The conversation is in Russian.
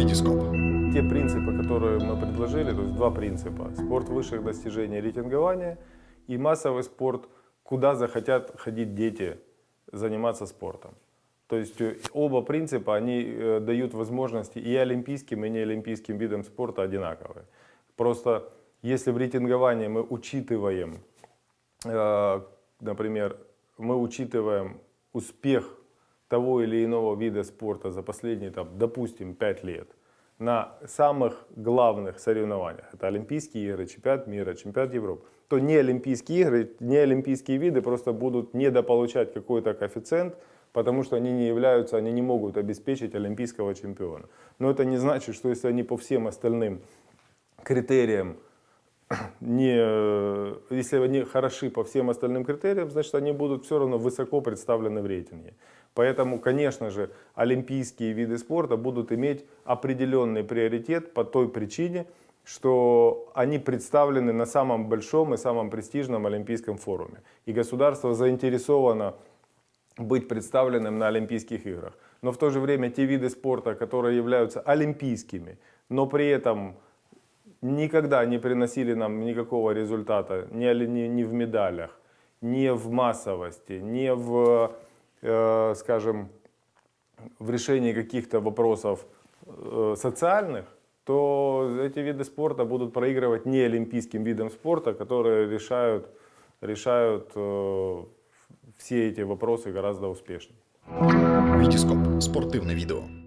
Витископ. Те принципы, которые мы предложили, то есть два принципа. Спорт высших достижений рейтингования и массовый спорт, куда захотят ходить дети заниматься спортом. То есть э, оба принципа, они э, дают возможности и олимпийским, и неолимпийским видам спорта одинаковые. Просто если в рейтинговании мы учитываем, э, например, мы учитываем успех того или иного вида спорта за последние, там, допустим, 5 лет на самых главных соревнованиях, это Олимпийские игры, чемпионат мира, чемпионат Европы, то не Олимпийские игры, не Олимпийские виды просто будут недополучать какой-то коэффициент, потому что они не являются, они не могут обеспечить олимпийского чемпиона. Но это не значит, что если они по всем остальным критериям не, э, если они хороши по всем остальным критериям, значит они будут все равно высоко представлены в рейтинге. Поэтому, конечно же, олимпийские виды спорта будут иметь определенный приоритет по той причине, что они представлены на самом большом и самом престижном олимпийском форуме. И государство заинтересовано быть представленным на Олимпийских играх. Но в то же время те виды спорта, которые являются олимпийскими, но при этом никогда не приносили нам никакого результата ни, ни, ни в медалях, ни в массовости, ни в, э, скажем, в решении каких-то вопросов э, социальных, то эти виды спорта будут проигрывать не олимпийским видам спорта, которые решают, решают э, все эти вопросы гораздо успешнее. Витископ. Спортивне відео.